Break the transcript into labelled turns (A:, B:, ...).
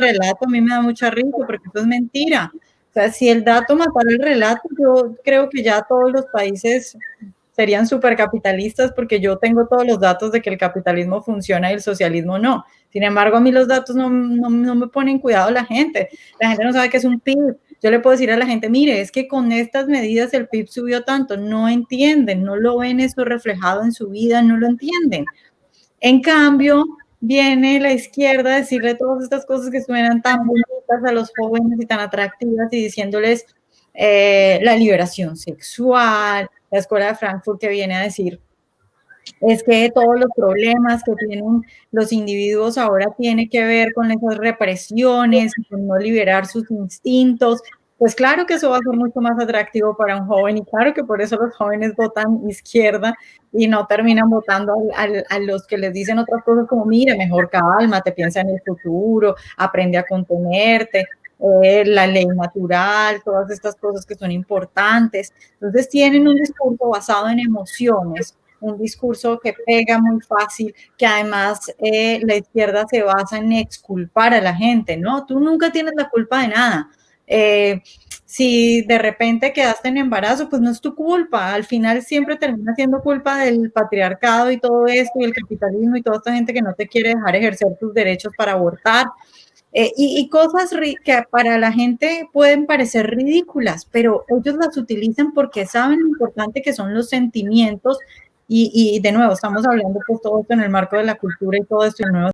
A: relato a mí me da mucha risa porque eso es mentira. O sea, si el dato matara el relato, yo creo que ya todos los países serían supercapitalistas porque yo tengo todos los datos de que el capitalismo funciona y el socialismo no. Sin embargo, a mí los datos no, no, no me ponen cuidado la gente. La gente no sabe qué es un PIB. Yo le puedo decir a la gente, mire, es que con estas medidas el PIB subió tanto. No entienden, no lo ven eso reflejado en su vida, no lo entienden. En cambio, viene la izquierda a decirle todas estas cosas que suenan tan bonitas a los jóvenes y tan atractivas y diciéndoles eh, la liberación sexual, la escuela de Frankfurt que viene a decir es que todos los problemas que tienen los individuos ahora tiene que ver con esas represiones, con no liberar sus instintos, pues claro que eso va a ser mucho más atractivo para un joven y claro que por eso los jóvenes votan izquierda y no terminan votando a, a, a los que les dicen otras cosas como, mire, mejor calma, te piensa en el futuro, aprende a contenerte, eh, la ley natural, todas estas cosas que son importantes. Entonces tienen un discurso basado en emociones, un discurso que pega muy fácil, que además eh, la izquierda se basa en exculpar a la gente, ¿no? Tú nunca tienes la culpa de nada eh, si de repente quedaste en embarazo, pues no es tu culpa. Al final siempre termina siendo culpa del patriarcado y todo esto, y el capitalismo y toda esta gente que no te quiere dejar ejercer tus derechos para abortar. Eh, y, y, cosas que para la gente pueden parecer ridículas, pero ellos las utilizan porque saben lo importante que son los sentimientos. Y, y de nuevo, estamos hablando pues todo esto en el marco de la cultura y todo esto, y nuevo